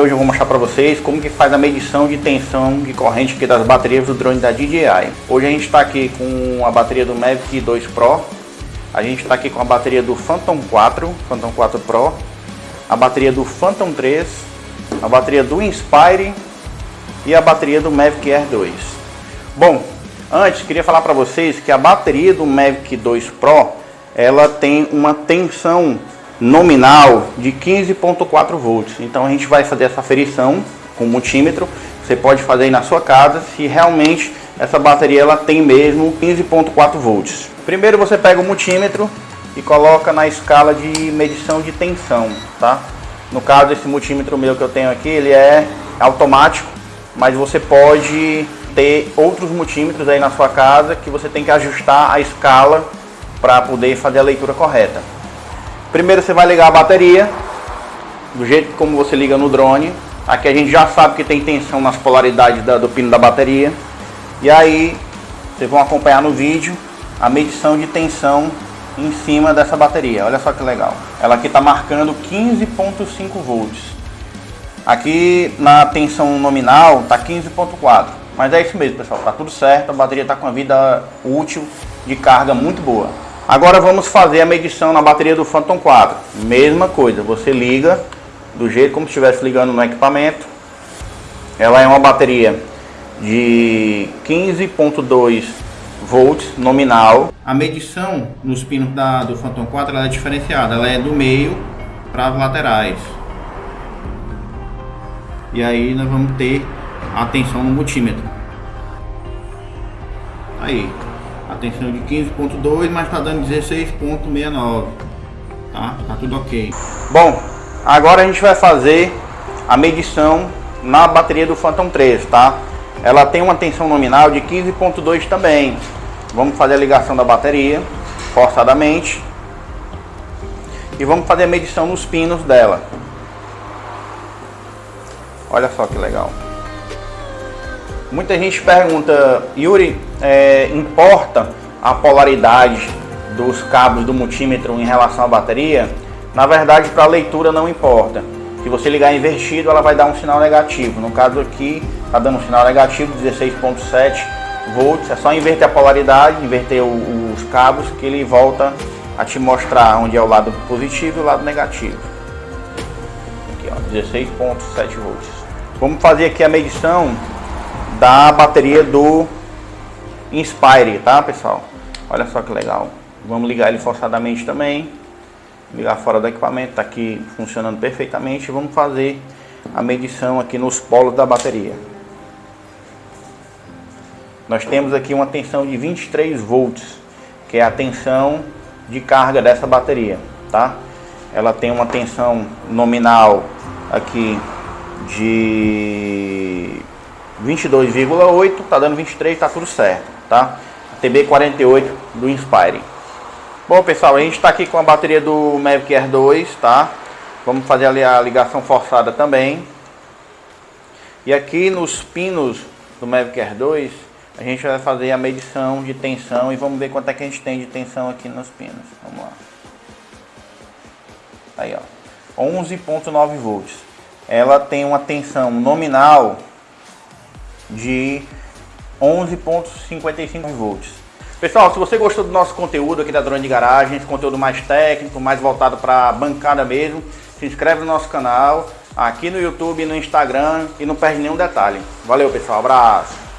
hoje eu vou mostrar para vocês como que faz a medição de tensão de corrente aqui das baterias do drone da DJI. Hoje a gente está aqui com a bateria do Mavic 2 Pro, a gente está aqui com a bateria do Phantom 4, Phantom 4 Pro, a bateria do Phantom 3, a bateria do Inspire e a bateria do Mavic Air 2. Bom, antes queria falar para vocês que a bateria do Mavic 2 Pro ela tem uma tensão nominal de 15.4 volts. Então a gente vai fazer essa aferição com multímetro. Você pode fazer aí na sua casa se realmente essa bateria ela tem mesmo 15.4 volts. Primeiro você pega o multímetro e coloca na escala de medição de tensão, tá? No caso esse multímetro meu que eu tenho aqui, ele é automático, mas você pode ter outros multímetros aí na sua casa que você tem que ajustar a escala para poder fazer a leitura correta. Primeiro você vai ligar a bateria, do jeito como você liga no drone. Aqui a gente já sabe que tem tensão nas polaridades da, do pino da bateria. E aí vocês vão acompanhar no vídeo a medição de tensão em cima dessa bateria. Olha só que legal. Ela aqui está marcando 15.5 volts. Aqui na tensão nominal está 15.4. Mas é isso mesmo, pessoal. Tá tudo certo. A bateria está com a vida útil de carga muito boa. Agora vamos fazer a medição na bateria do Phantom 4. Mesma coisa, você liga do jeito como se estivesse ligando no equipamento. Ela é uma bateria de 15.2 volts nominal. A medição nos pinos da, do Phantom 4 é diferenciada, ela é do meio para as laterais. E aí nós vamos ter a tensão no multímetro. Aí, a tensão de 15.2, mas está dando 16.69, tá? Tá tudo ok. Bom, agora a gente vai fazer a medição na bateria do Phantom 3, tá? Ela tem uma tensão nominal de 15.2 também. Vamos fazer a ligação da bateria, forçadamente. E vamos fazer a medição nos pinos dela. Olha só que legal. Muita gente pergunta, Yuri, é, importa a polaridade dos cabos do multímetro em relação à bateria? Na verdade, para a leitura não importa. Se você ligar invertido, ela vai dar um sinal negativo. No caso aqui, está dando um sinal negativo, 16.7 volts. É só inverter a polaridade, inverter o, os cabos, que ele volta a te mostrar onde é o lado positivo e o lado negativo. Aqui, ó, 16.7 volts. Vamos fazer aqui a medição da bateria do Inspire, tá pessoal? Olha só que legal. Vamos ligar ele forçadamente também. Ligar fora do equipamento, tá aqui funcionando perfeitamente. Vamos fazer a medição aqui nos polos da bateria. Nós temos aqui uma tensão de 23 volts, que é a tensão de carga dessa bateria, tá? Ela tem uma tensão nominal aqui de 22,8, tá dando 23, tá tudo certo, tá? TB48 do Inspire. Bom, pessoal, a gente está aqui com a bateria do Mavic Air 2, tá? Vamos fazer ali a ligação forçada também. E aqui nos pinos do Mavic Air 2, a gente vai fazer a medição de tensão e vamos ver quanto é que a gente tem de tensão aqui nos pinos. Vamos lá. Aí, ó. 11.9 volts. Ela tem uma tensão nominal de 11.55 volts. Pessoal, se você gostou do nosso conteúdo aqui da Drone de Garagem, esse conteúdo mais técnico, mais voltado para bancada mesmo, se inscreve no nosso canal, aqui no YouTube, no Instagram e não perde nenhum detalhe. Valeu pessoal, abraço!